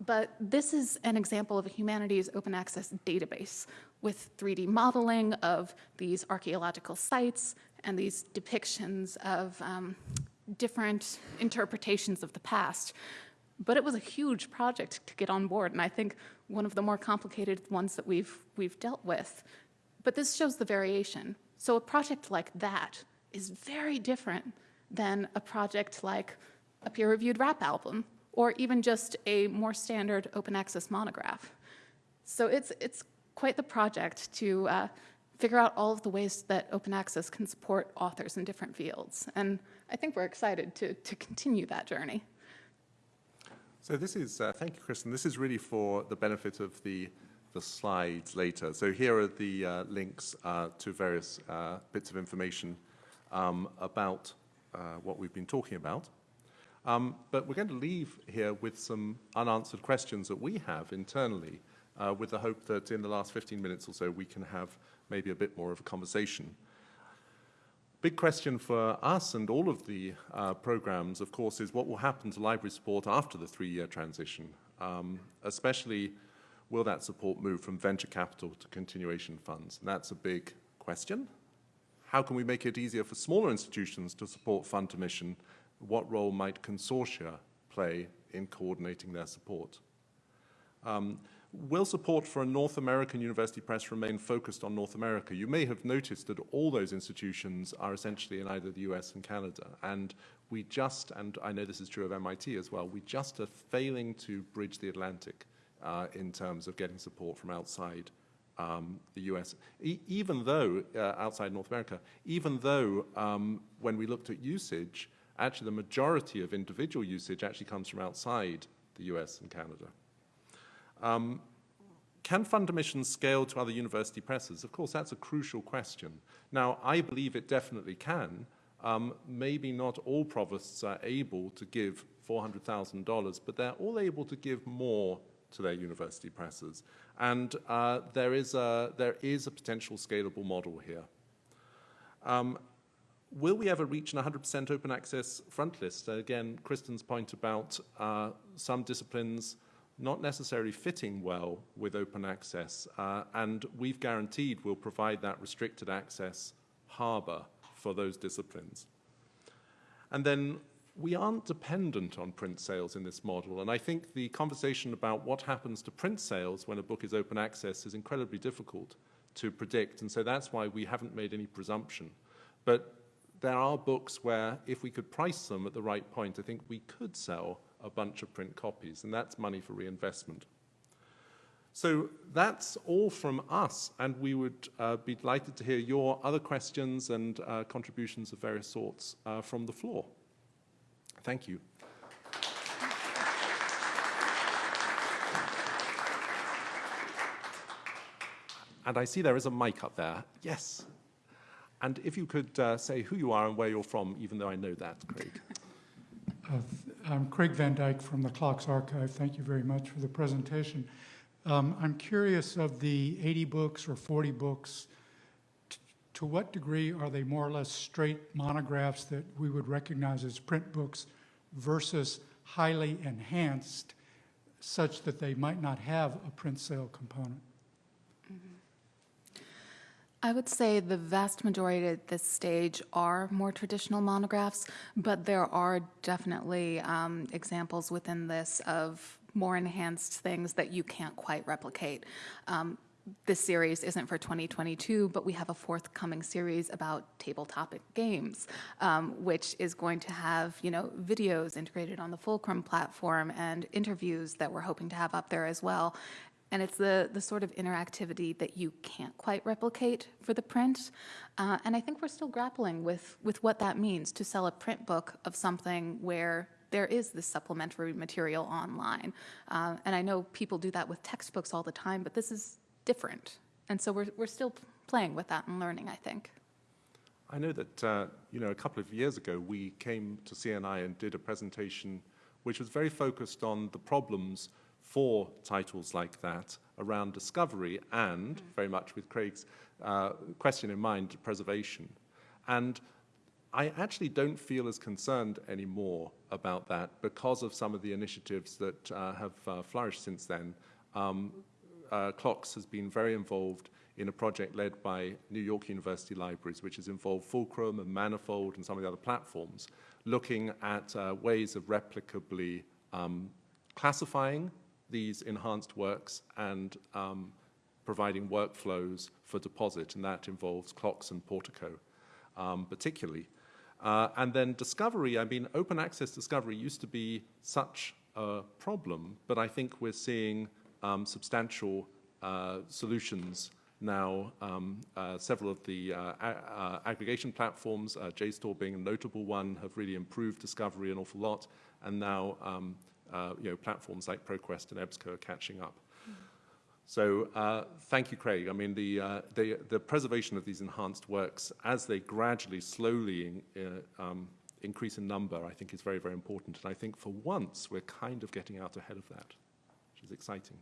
But this is an example of a humanities open access database with 3D modeling of these archaeological sites and these depictions of um, different interpretations of the past. But it was a huge project to get on board, and I think one of the more complicated ones that we've, we've dealt with but this shows the variation. So a project like that is very different than a project like a peer-reviewed rap album or even just a more standard open access monograph. So it's, it's quite the project to uh, figure out all of the ways that open access can support authors in different fields. And I think we're excited to, to continue that journey. So this is, uh, thank you, Kristen. This is really for the benefit of the, the slides later. So here are the uh, links uh, to various uh, bits of information um, about uh, what we've been talking about. Um, but we're going to leave here with some unanswered questions that we have internally uh, with the hope that in the last 15 minutes or so we can have maybe a bit more of a conversation. Big question for us and all of the uh, programs, of course, is what will happen to library support after the three-year transition, um, especially will that support move from venture capital to continuation funds? And that's a big question. How can we make it easier for smaller institutions to support fund to mission? What role might consortia play in coordinating their support? Um, Will support for a North American university press remain focused on North America? You may have noticed that all those institutions are essentially in either the US and Canada. And we just, and I know this is true of MIT as well, we just are failing to bridge the Atlantic uh, in terms of getting support from outside um, the US. E even though, uh, outside North America, even though um, when we looked at usage, actually the majority of individual usage actually comes from outside the US and Canada. Um, can Fund to Mission scale to other university presses? Of course, that's a crucial question. Now, I believe it definitely can. Um, maybe not all provosts are able to give $400,000, but they're all able to give more to their university presses. And uh, there, is a, there is a potential scalable model here. Um, will we ever reach an 100% open access front list? Again, Kristen's point about uh, some disciplines not necessarily fitting well with open access. Uh, and we've guaranteed we'll provide that restricted access harbor for those disciplines. And then we aren't dependent on print sales in this model. And I think the conversation about what happens to print sales when a book is open access is incredibly difficult to predict. And so that's why we haven't made any presumption. But there are books where if we could price them at the right point, I think we could sell a bunch of print copies, and that's money for reinvestment. So that's all from us, and we would uh, be delighted to hear your other questions and uh, contributions of various sorts uh, from the floor. Thank you. And I see there is a mic up there. Yes. And if you could uh, say who you are and where you're from, even though I know that, Craig. Uh, I'm Craig Van Dyck from the CLOCKSS Archive. Thank you very much for the presentation. Um, I'm curious of the 80 books or 40 books, to what degree are they more or less straight monographs that we would recognize as print books versus highly enhanced such that they might not have a print sale component? I would say the vast majority at this stage are more traditional monographs, but there are definitely um, examples within this of more enhanced things that you can't quite replicate. Um, this series isn't for 2022, but we have a forthcoming series about tabletop games, um, which is going to have, you know, videos integrated on the Fulcrum platform and interviews that we're hoping to have up there as well. And it's the, the sort of interactivity that you can't quite replicate for the print. Uh, and I think we're still grappling with, with what that means to sell a print book of something where there is this supplementary material online. Uh, and I know people do that with textbooks all the time, but this is different. And so we're, we're still playing with that and learning, I think. I know that, uh, you know, a couple of years ago, we came to CNI and did a presentation which was very focused on the problems for titles like that around discovery and, mm. very much with Craig's uh, question in mind, preservation. And I actually don't feel as concerned anymore about that because of some of the initiatives that uh, have uh, flourished since then. Um, uh, CLOCKSS has been very involved in a project led by New York University Libraries, which has involved Fulcrum and Manifold and some of the other platforms, looking at uh, ways of replicably um, classifying these enhanced works and um, providing workflows for deposit, and that involves CLOCKSS and Portico um, particularly. Uh, and then discovery, I mean, open access discovery used to be such a problem, but I think we're seeing um, substantial uh, solutions now. Um, uh, several of the uh, uh, aggregation platforms, uh, JSTOR being a notable one, have really improved discovery an awful lot, and now um, uh, you know platforms like ProQuest and EBSCO are catching up. So thank you, Craig. I mean, the, the, the preservation of these enhanced works, as they gradually, slowly in, um, increase in number, I think is very, very important. And I think for once, we're kind of getting out ahead of that, which is exciting.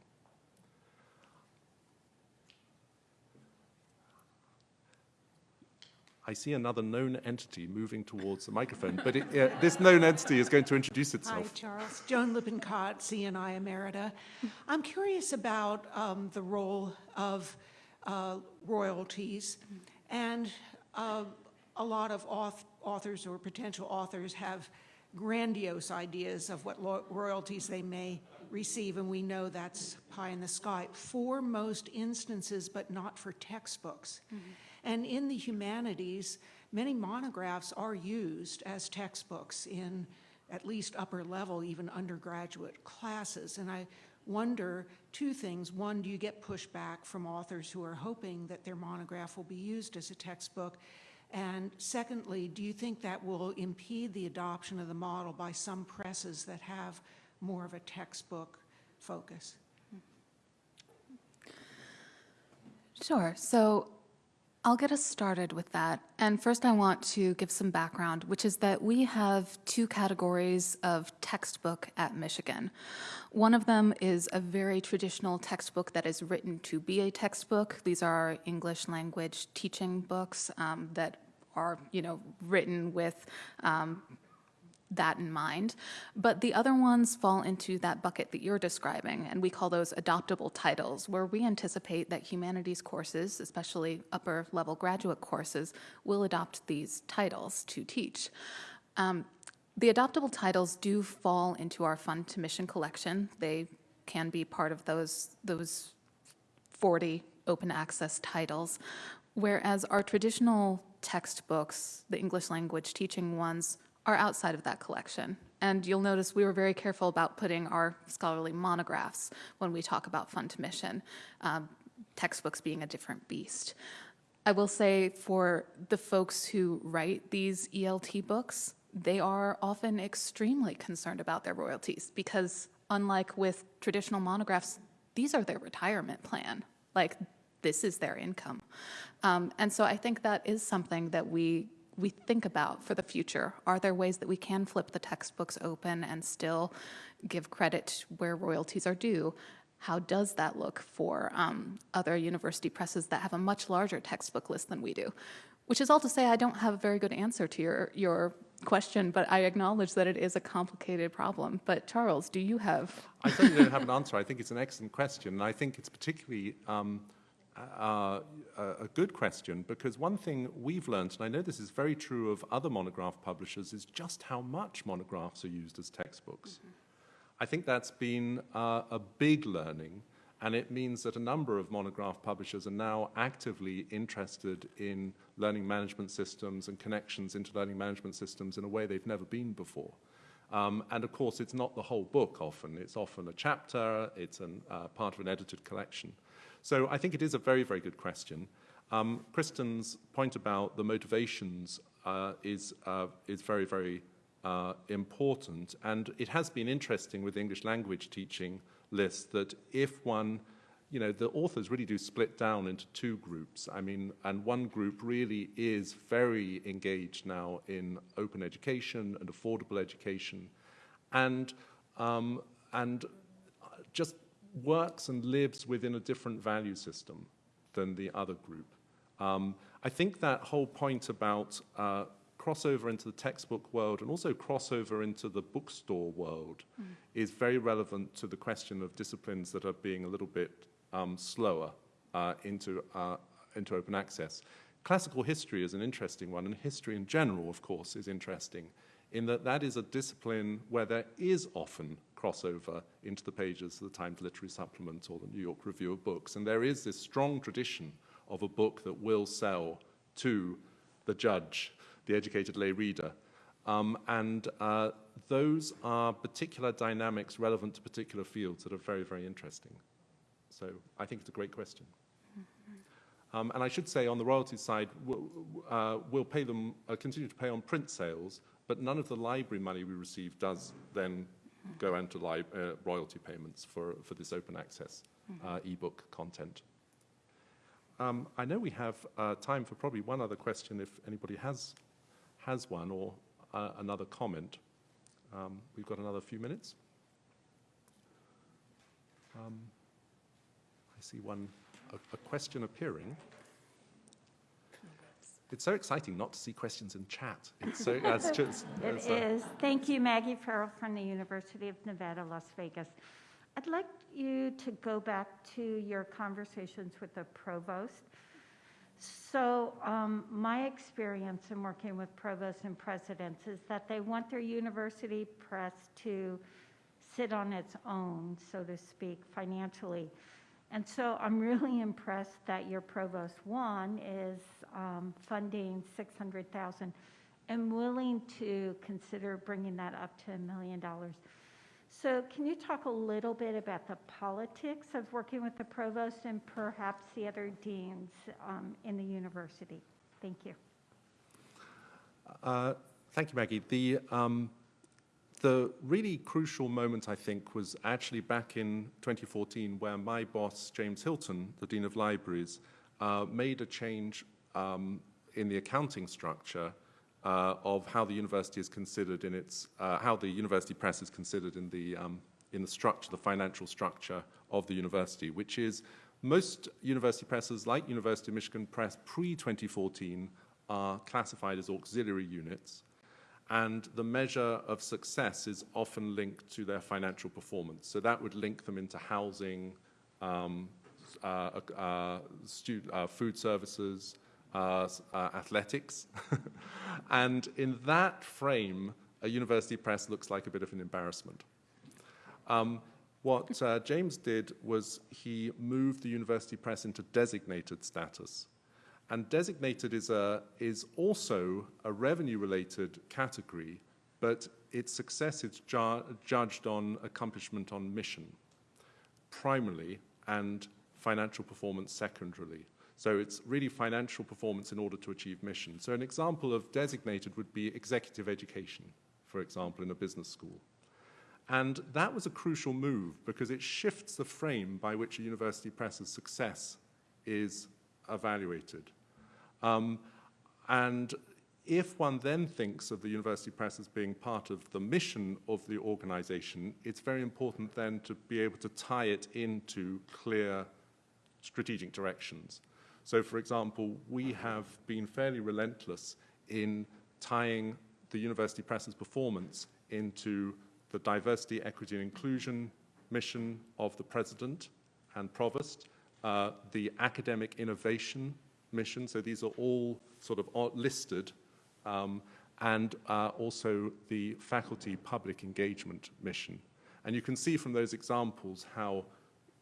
I see another known entity moving towards the microphone, but it, uh, this known entity is going to introduce itself. Hi. Charles. Joan Lippincott, CNI Emerita. I'm curious about um, the role of uh, royalties. And uh, a lot of auth- authors or potential authors have grandiose ideas of what royalties they may receive, and we know that's pie in the sky for most instances, but not for textbooks. Mm-hmm. And in the humanities, many monographs are used as textbooks in at least upper level, even undergraduate classes. And I wonder two things. One, do you get pushback from authors who are hoping that their monograph will be used as a textbook? And secondly, do you think that will impede the adoption of the model by some presses that have more of a textbook focus? Sure. So I'll get us started with that. And first, I want to give some background, which is that we have two categories of textbook at Michigan. One of them is a very traditional textbook that is written to be a textbook. These are English language teaching books um, that are, you know, written with um, that in mind. But the other ones fall into that bucket that you're describing, and we call those adoptable titles, where we anticipate that humanities courses, especially upper level graduate courses, will adopt these titles to teach. Um, the adoptable titles do fall into our fund to mission collection. They can be part of those, those 40 open access titles, whereas our traditional textbooks, the English language teaching ones, are outside of that collection. And you'll notice we were very careful about putting our scholarly monographs when we talk about fund to mission, um, textbooks being a different beast. I will say for the folks who write these ELT books, they are often extremely concerned about their royalties because, unlike with traditional monographs, these are their retirement plan. Like, this is their income. Um, and so I think that is something that we we think about for the future. Are there ways that we can flip the textbooks open and still give credit where royalties are due? How does that look for um, other university presses that have a much larger textbook list than we do? Which is all to say, I don't have a very good answer to your, your question, but I acknowledge that it is a complicated problem. But Charles, do you have? I certainly don't have an answer. I think it's an excellent question, and I think it's particularly um, uh, a good question because one thing we've learned, and I know this is very true of other monograph publishers, is just how much monographs are used as textbooks. I think that's been uh, a big learning, and it means that a number of monograph publishers are now actively interested in learning management systems and connections into learning management systems in a way they've never been before. Um, and of course, it's not the whole book often. It's often a chapter, it's an, uh, part of an edited collection. So I think it is a very, very good question. Um, Kristen's point about the motivations uh, is, uh, is very, very uh, important. And it has been interesting with English language teaching lists that if one, you know, the authors really do split down into two groups. I mean, and one group really is very engaged now in open education and affordable education. And, um, and just works and lives within a different value system than the other group. Um, I think that whole point about uh, crossover into the textbook world and also crossover into the bookstore world mm. is very relevant to the question of disciplines that are being a little bit um, slower uh, into, uh, into open access. Classical history is an interesting one, and history in general, of course, is interesting in that that is a discipline where there is often crossover into the pages of the Times Literary Supplement or the New York Review of Books. And there is this strong tradition of a book that will sell to the judge, the educated lay reader. Um, and uh, those are particular dynamics relevant to particular fields that are very, very interesting. So I think it's a great question. Um, and I should say, on the royalties side, we'll, uh, we'll pay them, uh, continue to pay on print sales, but none of the library money we receive does then go into li- uh, royalty payments for, for this open access uh, ebook content. Um, I know we have uh, time for probably one other question if anybody has, has one or uh, another comment. Um, we've got another few minutes. Um, I see one, a, a question appearing. It's so exciting not to see questions in chat. It's so, that's <laughs> just, It that's, uh, is. Thank you, Maggie Farrell from the University of Nevada, Las Vegas. I'd like you to go back to your conversations with the provost. So um, my experience in working with provosts and presidents is that they want their university press to sit on its own, so to speak, financially. And so I'm really <laughs> impressed that your provost one is um, funding 600,000 and willing to consider bringing that up to a million dollars. So can you talk a little bit about the politics of working with the provost and perhaps the other deans um, in the university? Thank you. Uh, Thank you, Maggie. The, um, the really crucial moment, I think, was actually back in 2014 where my boss, James Hilton, the Dean of Libraries, uh, made a change um, in the accounting structure uh, of how the university is considered in its, uh, how the university press is considered in the, um, in the structure, the financial structure of the university, which is most university presses, like University of Michigan Press pre-2014, are classified as auxiliary units, and the measure of success is often linked to their financial performance. So that would link them into housing, um, uh, uh, uh, food services, uh, uh, athletics. <laughs> and in that frame, a university press looks like a bit of an embarrassment. Um, what uh, James did was he moved the university press into designated status. And designated is, a, is also a revenue-related category, but its success is ju- judged on accomplishment on mission, primarily, and financial performance secondarily. So it's really financial performance in order to achieve mission. So an example of designated would be executive education, for example, in a business school. And that was a crucial move because it shifts the frame by which a university press's success is evaluated. Um, and if one then thinks of the university press as being part of the mission of the organization, it's very important then to be able to tie it into clear strategic directions. So, for example, we have been fairly relentless in tying the university press's performance into the diversity, equity, and inclusion mission of the president and provost, uh, the academic innovation mission. So these are all sort of listed, um, and uh, also the faculty public engagement mission. And you can see from those examples how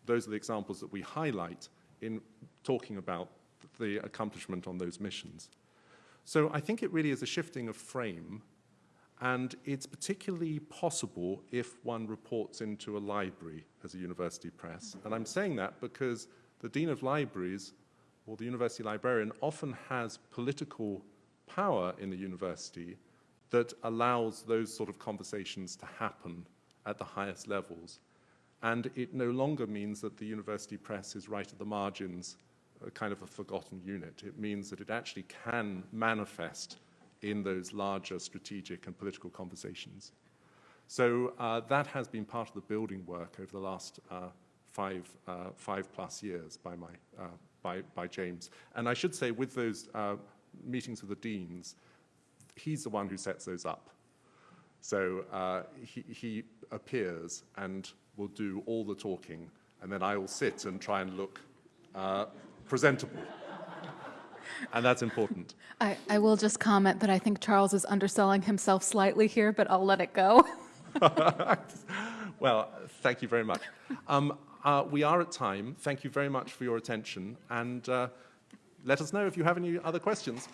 those are the examples that we highlight in talking about the accomplishment on those missions. So I think it really is a shifting of frame, and it's particularly possible if one reports into a library as a university press. And I'm saying that because the Dean of Libraries or the university librarian often has political power in the university that allows those sort of conversations to happen at the highest levels. And it no longer means that the university press is right at the margins, a kind of a forgotten unit. It means that it actually can manifest in those larger strategic and political conversations. So uh, that has been part of the building work over the last uh, five, uh, five plus years by, my, uh, by, by James. And I should say, with those uh, meetings with the deans, he's the one who sets those up. So uh, he, he appears and will do all the talking, and then I will sit and try and look uh, presentable. and that's important. I, I will just comment that I think Charles is underselling himself slightly here, but I'll let it go. <laughs> Well, thank you very much. Um, uh, we are at time. Thank you very much for your attention, and uh, let us know if you have any other questions.